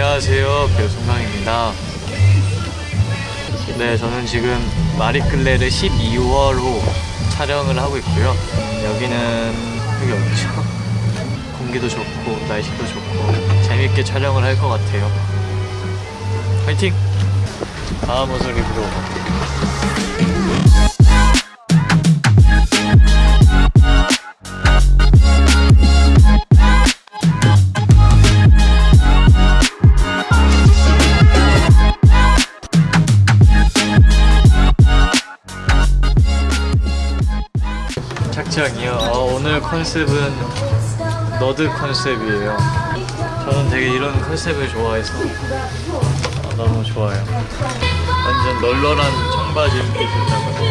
안녕하세요 배우 송강입니다 네 저는 지금 마리끌레르 12월호 촬영을 하고 있고요 여기는 여기 어디죠? 공기도 좋고 날씨도 좋고 재밌게 촬영을 할 것 같아요 화이팅! 다음 옷을 입으러 착장이요. 어, 오늘 컨셉은 nerd 컨셉이에요. 저는 되게 이런 컨셉을 좋아해서 어, 너무 좋아요. 완전 널널한 청바지 이렇게 입었다고요.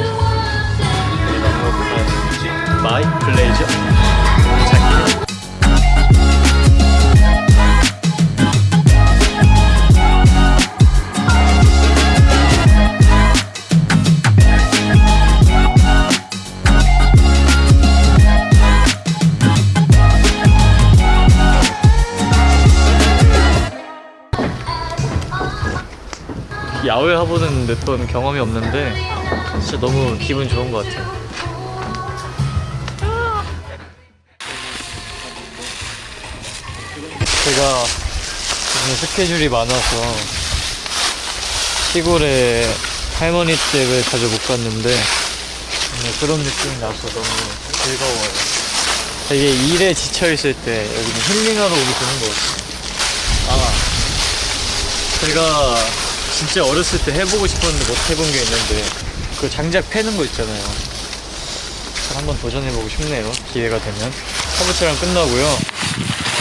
이게 너무 뭐지? 마이 블레이저 야외 화보는 몇번 경험이 없는데 진짜 너무 기분 좋은 것 같아요. 제가 요즘 스케줄이 많아서 시골에 할머니 댁을 자주 못 갔는데 오늘 그런 느낌이 나서 너무 즐거워요. 되게 일에 지쳐있을 때 여기는 힐링하러 오기 좋은 것 같아요. 아, 제가 진짜 어렸을 때 해보고 싶었는데 못 해본 게 있는데 그 장작 패는 거 있잖아요. 한번 도전해보고 싶네요. 기회가 되면. 화보 촬영 끝나고요.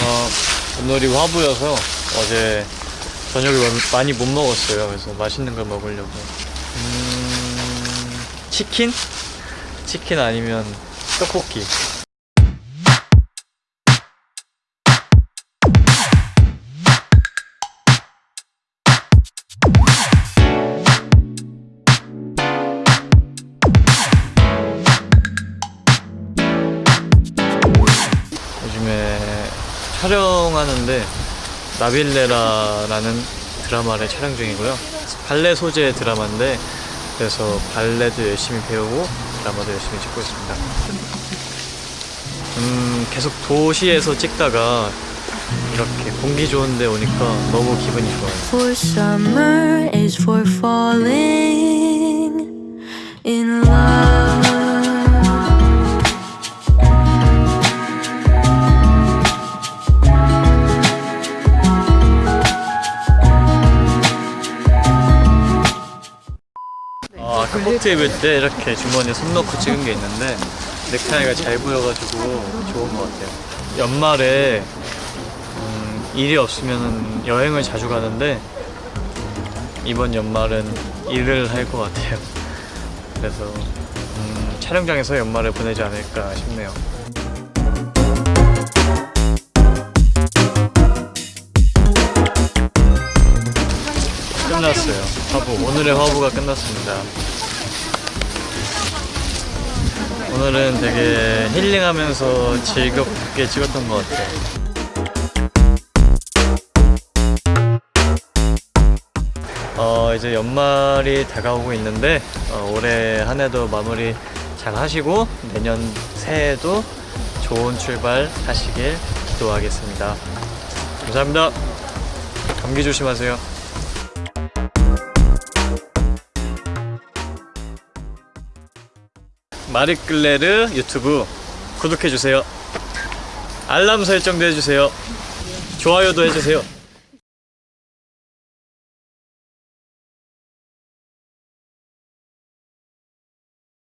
어, 오늘이 화보여서 어제 저녁을 많이 못 먹었어요. 그래서 맛있는 걸 먹으려고. 음, 치킨? 치킨 아니면 떡볶이 촬영하는데 나빌레라라는 드라마를 촬영 중이고요. 발레 소재 드라마인데 그래서 발레도 열심히 배우고 드라마도 열심히 찍고 있습니다. 음, 계속 도시에서 찍다가 이렇게 공기 좋은 데 오니까 너무 기분이 좋아요. 아, 카포트 입을 때 이렇게 주머니에 손 넣고 찍은 게 있는데 넥타이가 잘 보여가지고 좋은 것 같아요. 연말에 음, 일이 없으면 여행을 자주 가는데 이번 연말은 일을 할 것 같아요. 그래서 음, 촬영장에서 연말을 보내지 않을까 싶네요. 끝났어요. 화보. 오늘의 화보가 끝났습니다. 오늘은 되게 힐링하면서 즐겁게 찍었던 것 같아요. 어, 이제 연말이 다가오고 있는데 어, 올해 한 해도 마무리 잘 하시고 내년 새해도 좋은 출발 하시길 기도하겠습니다. 감사합니다. 감기 조심하세요. 마리끌레르 유튜브 구독해주세요. 알람 설정도 해주세요. 좋아요도 해주세요